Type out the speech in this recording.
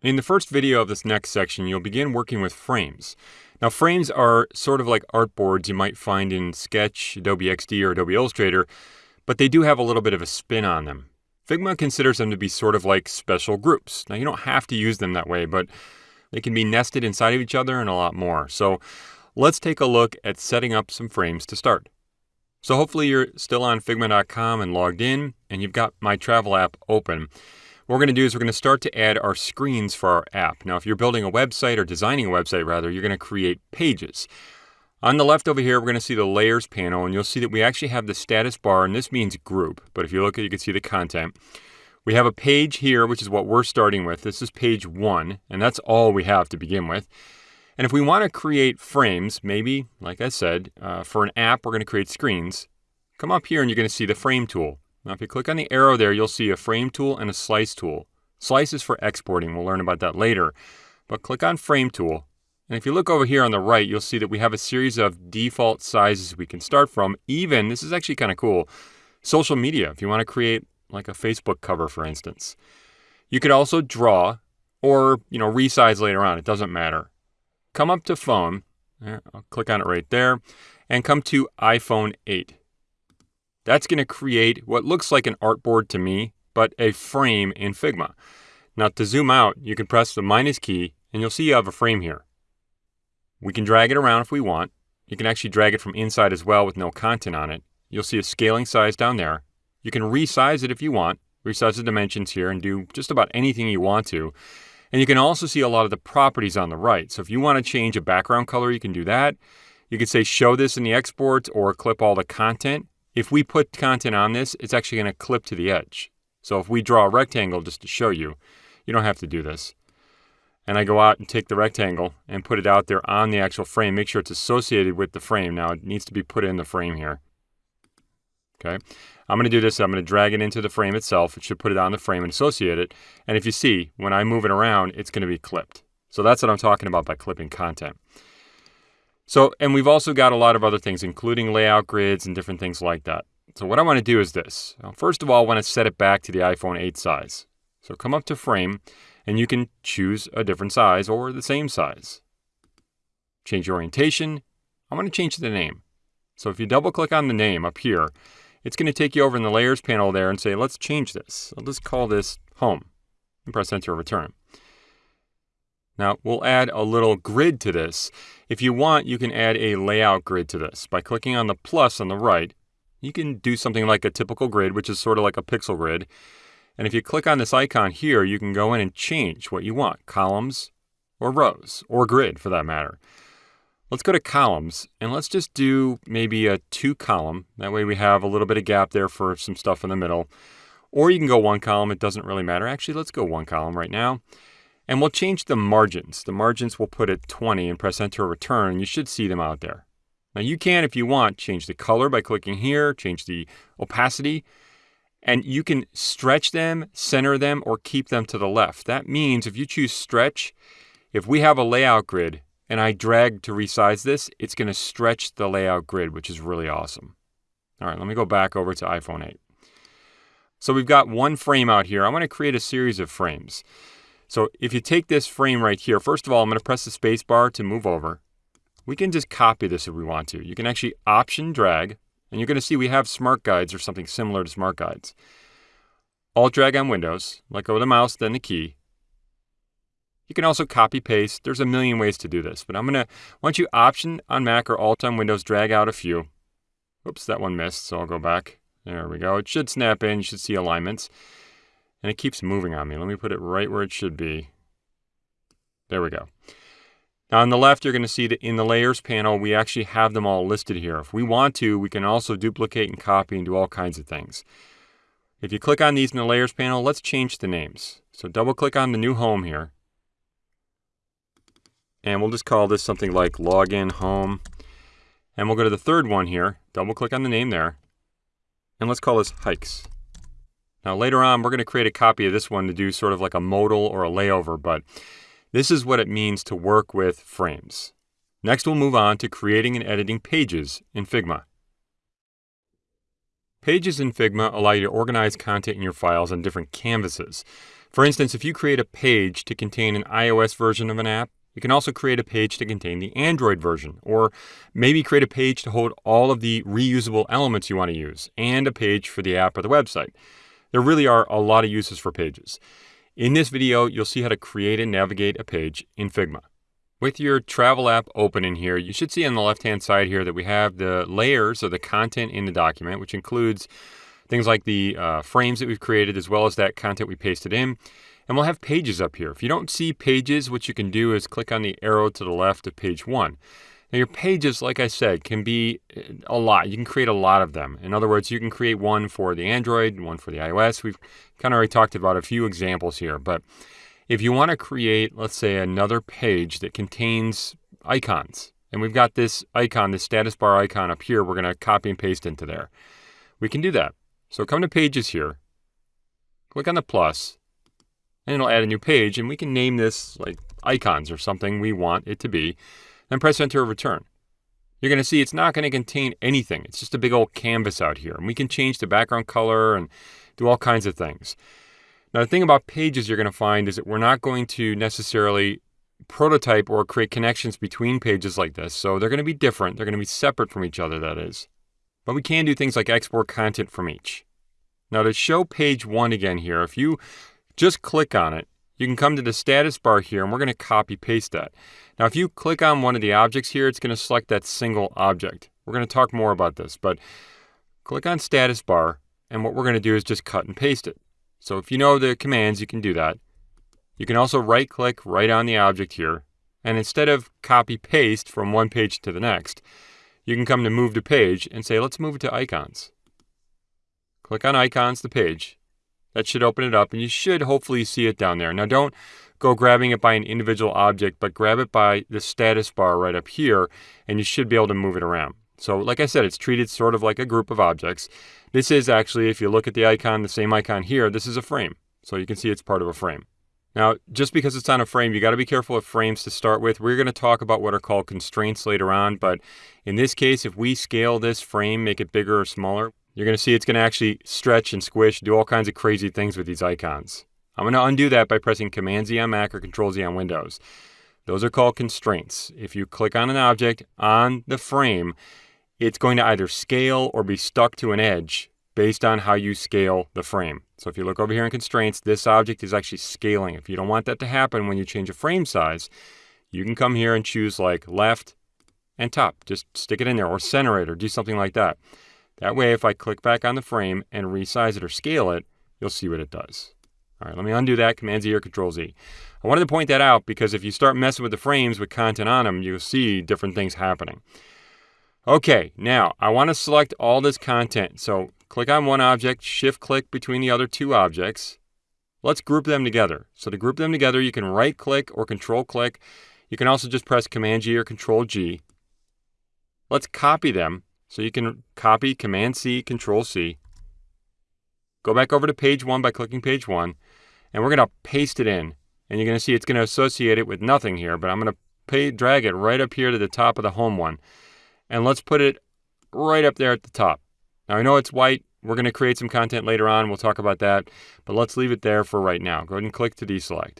In the first video of this next section, you'll begin working with frames. Now, frames are sort of like artboards you might find in Sketch, Adobe XD, or Adobe Illustrator, but they do have a little bit of a spin on them. Figma considers them to be sort of like special groups. Now, you don't have to use them that way, but they can be nested inside of each other and a lot more. So let's take a look at setting up some frames to start. So hopefully you're still on Figma.com and logged in, and you've got my travel app open. What we're going to do is we're going to start to add our screens for our app. Now, if you're building a website or designing a website, rather, you're going to create pages. On the left over here, we're going to see the layers panel, and you'll see that we actually have the status bar, and this means group. But if you look at it, you can see the content. We have a page here, which is what we're starting with. This is page one, and that's all we have to begin with. And if we want to create frames, maybe, like I said, uh, for an app, we're going to create screens. Come up here and you're going to see the frame tool. Now, if you click on the arrow there, you'll see a frame tool and a slice tool. Slice is for exporting. We'll learn about that later. But click on frame tool. And if you look over here on the right, you'll see that we have a series of default sizes we can start from. Even, this is actually kind of cool, social media, if you want to create like a Facebook cover, for instance. You could also draw or, you know, resize later on. It doesn't matter. Come up to phone. Uh, I'll click on it right there. And come to iPhone 8. That's going to create what looks like an artboard to me, but a frame in Figma. Now to zoom out, you can press the minus key and you'll see you have a frame here. We can drag it around if we want. You can actually drag it from inside as well with no content on it. You'll see a scaling size down there. You can resize it if you want, resize the dimensions here and do just about anything you want to. And you can also see a lot of the properties on the right. So if you want to change a background color, you can do that. You can say show this in the export or clip all the content. If we put content on this, it's actually going to clip to the edge. So if we draw a rectangle just to show you, you don't have to do this. And I go out and take the rectangle and put it out there on the actual frame. Make sure it's associated with the frame. Now it needs to be put in the frame here. Okay. I'm going to do this. I'm going to drag it into the frame itself. It should put it on the frame and associate it. And if you see, when I move it around, it's going to be clipped. So that's what I'm talking about by clipping content. So, and we've also got a lot of other things, including layout grids and different things like that. So what I want to do is this. First of all, I want to set it back to the iPhone 8 size. So come up to frame, and you can choose a different size or the same size. Change orientation. I want to change the name. So if you double click on the name up here, it's going to take you over in the layers panel there and say, let's change this. Just call this home and press enter or return. Now we'll add a little grid to this. If you want, you can add a layout grid to this. By clicking on the plus on the right, you can do something like a typical grid, which is sort of like a pixel grid. And if you click on this icon here, you can go in and change what you want, columns or rows, or grid for that matter. Let's go to columns, and let's just do maybe a two column. That way we have a little bit of gap there for some stuff in the middle. Or you can go one column, it doesn't really matter. Actually, let's go one column right now. And we'll change the margins. The margins we'll put at 20 and press enter return. You should see them out there. Now you can, if you want, change the color by clicking here, change the opacity, and you can stretch them, center them, or keep them to the left. That means if you choose stretch, if we have a layout grid and I drag to resize this, it's going to stretch the layout grid, which is really awesome. All right, let me go back over to iPhone 8. So we've got one frame out here. I want to create a series of frames. So if you take this frame right here, first of all, I'm going to press the space bar to move over. We can just copy this if we want to. You can actually option drag, and you're going to see we have smart guides or something similar to smart guides. Alt drag on Windows, let go of the mouse, then the key. You can also copy paste. There's a million ways to do this, but I'm going to, once you option on Mac or Alt on Windows, drag out a few. Oops, that one missed, so I'll go back. There we go. It should snap in. You should see alignments. And it keeps moving on me. Let me put it right where it should be. There we go. Now on the left, you're going to see that in the layers panel, we actually have them all listed here. If we want to, we can also duplicate and copy and do all kinds of things. If you click on these in the layers panel, let's change the names. So double click on the new home here. And we'll just call this something like login home. And we'll go to the third one here, double click on the name there. And let's call this hikes. Now later on, we're going to create a copy of this one to do sort of like a modal or a layover, but this is what it means to work with frames. Next, we'll move on to creating and editing pages in Figma. Pages in Figma allow you to organize content in your files on different canvases. For instance, if you create a page to contain an iOS version of an app, you can also create a page to contain the Android version, or maybe create a page to hold all of the reusable elements you want to use, and a page for the app or the website. There really are a lot of uses for pages. In this video, you'll see how to create and navigate a page in Figma. With your travel app open in here, you should see on the left-hand side here that we have the layers of the content in the document, which includes things like the uh, frames that we've created, as well as that content we pasted in. And we'll have pages up here. If you don't see pages, what you can do is click on the arrow to the left of page one. Now, your pages, like I said, can be uh, a lot. You can create a lot of them. In other words, you can create one for the Android, one for the iOS. We've kind of already talked about a few examples here. But if you want to create, let's say, another page that contains icons, and we've got this icon, this status bar icon up here, we're going to copy and paste into there. We can do that. So come to Pages here, click on the plus, and it'll add a new page and we can name this like icons or something we want it to be, then press enter or return. You're going to see it's not going to contain anything. It's just a big old canvas out here. And we can change the background color and do all kinds of things. Now, the thing about pages you're going to find is that we're not going to necessarily prototype or create connections between pages like this. So they're going to be different. They're going to be separate from each other, that is. But we can do things like export content from each. Now, to show page one again here, if you just click on it. You can come to the status bar here and we're going to copy paste that. Now, if you click on one of the objects here, it's going to select that single object. We're going to talk more about this, but click on status bar and what we're going to do is just cut and paste it. So if you know the commands, you can do that. You can also right click right on the object here. And instead of copy paste from one page to the next, you can come to move to page and say, let's move it to icons. Click on icons, the page, that should open it up and you should hopefully see it down there. Now don't go grabbing it by an individual object, but grab it by the status bar right up here and you should be able to move it around. So like I said, it's treated sort of like a group of objects. This is actually, if you look at the icon, the same icon here, this is a frame. So you can see it's part of a frame. Now, just because it's on a frame, you got to be careful with frames to start with. We're going to talk about what are called constraints later on, but in this case, if we scale this frame, make it bigger or smaller, you're going to see it's going to actually stretch and squish, do all kinds of crazy things with these icons. I'm going to undo that by pressing Command Z on Mac or Control Z on Windows. Those are called constraints. If you click on an object on the frame, it's going to either scale or be stuck to an edge based on how you scale the frame. So if you look over here in constraints, this object is actually scaling. If you don't want that to happen when you change a frame size, you can come here and choose like left and top. Just stick it in there or center it or do something like that. That way, if I click back on the frame and resize it or scale it, you'll see what it does. All right, let me undo that, Command Z or Control Z. I wanted to point that out because if you start messing with the frames with content on them, you'll see different things happening. Okay, now I want to select all this content. So click on one object, shift click between the other two objects. Let's group them together. So to group them together, you can right click or control click. You can also just press Command G or Control G. Let's copy them so you can copy Command C, Control C. Go back over to page one by clicking page one, and we're going to paste it in. And you're going to see it's going to associate it with nothing here, but I'm going to pay, drag it right up here to the top of the home one. And let's put it right up there at the top. Now I know it's white. We're going to create some content later on. We'll talk about that, but let's leave it there for right now. Go ahead and click to deselect.